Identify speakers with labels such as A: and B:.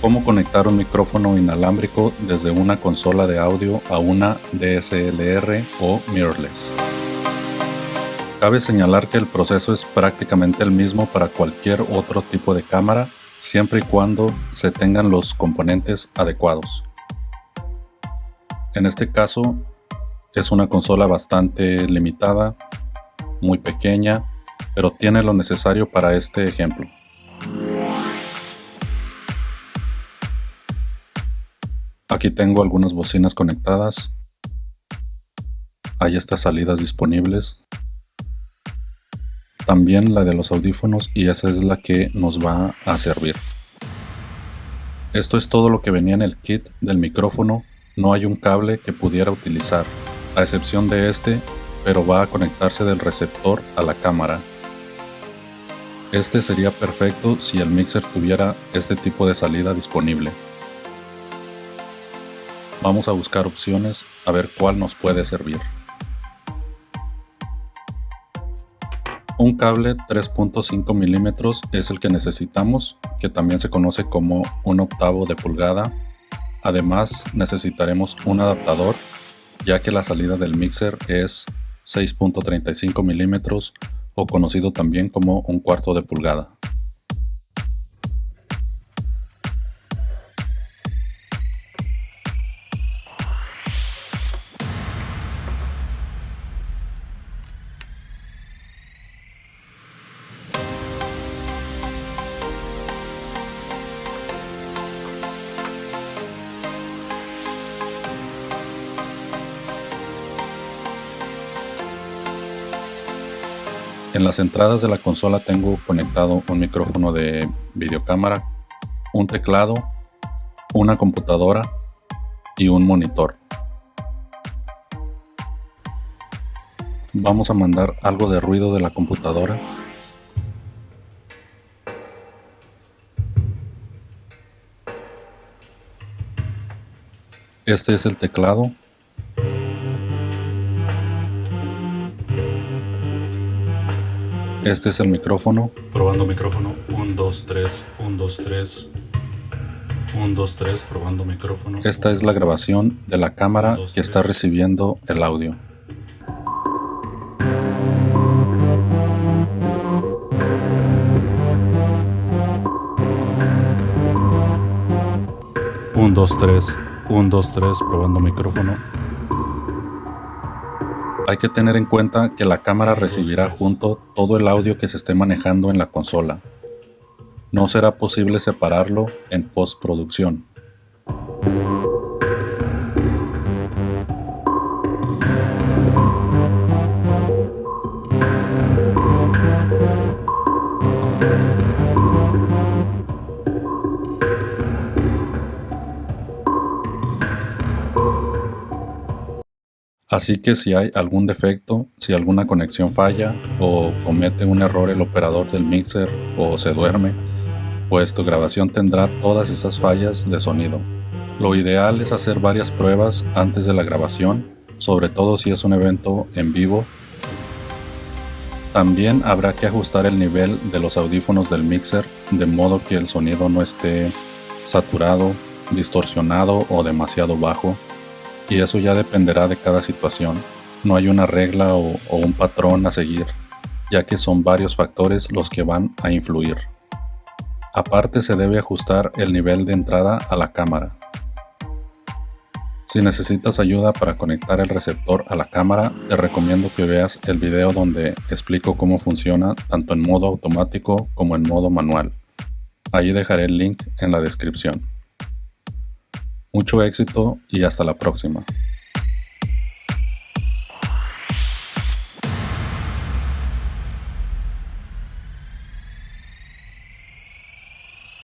A: Cómo conectar un micrófono inalámbrico desde una consola de audio a una DSLR o mirrorless. Cabe señalar que el proceso es prácticamente el mismo para cualquier otro tipo de cámara, siempre y cuando se tengan los componentes adecuados. En este caso, es una consola bastante limitada, muy pequeña, pero tiene lo necesario para este ejemplo. Aquí tengo algunas bocinas conectadas. Hay estas salidas disponibles. También la de los audífonos y esa es la que nos va a servir. Esto es todo lo que venía en el kit del micrófono. No hay un cable que pudiera utilizar, a excepción de este, pero va a conectarse del receptor a la cámara. Este sería perfecto si el mixer tuviera este tipo de salida disponible. Vamos a buscar opciones a ver cuál nos puede servir. Un cable 3.5 milímetros es el que necesitamos, que también se conoce como un octavo de pulgada. Además necesitaremos un adaptador, ya que la salida del mixer es 6.35 milímetros o conocido también como un cuarto de pulgada. En las entradas de la consola tengo conectado un micrófono de videocámara, un teclado, una computadora y un monitor. Vamos a mandar algo de ruido de la computadora. Este es el teclado Este es el micrófono.
B: Probando micrófono. 1, 2, 3, 1, 2, 3. 1, 2, 3, probando micrófono.
A: Esta es la grabación de la cámara que está recibiendo el audio.
B: Un, dos, tres, un, dos, tres, probando micrófono.
A: Hay que tener en cuenta que la cámara recibirá junto todo el audio que se esté manejando en la consola. No será posible separarlo en postproducción. Así que si hay algún defecto, si alguna conexión falla o comete un error el operador del mixer o se duerme, pues tu grabación tendrá todas esas fallas de sonido. Lo ideal es hacer varias pruebas antes de la grabación, sobre todo si es un evento en vivo. También habrá que ajustar el nivel de los audífonos del mixer de modo que el sonido no esté saturado, distorsionado o demasiado bajo y eso ya dependerá de cada situación. No hay una regla o, un patrón a seguir, ya que son varios factores los que van a influir. Aparte se debe ajustar el nivel de entrada a la cámara. Si necesitas ayuda para conectar el receptor a la cámara, te recomiendo que veas el video donde explico cómo funciona tanto en modo automático como en modo manual. Allí dejaré el link en la descripción. Mucho éxito y hasta la próxima.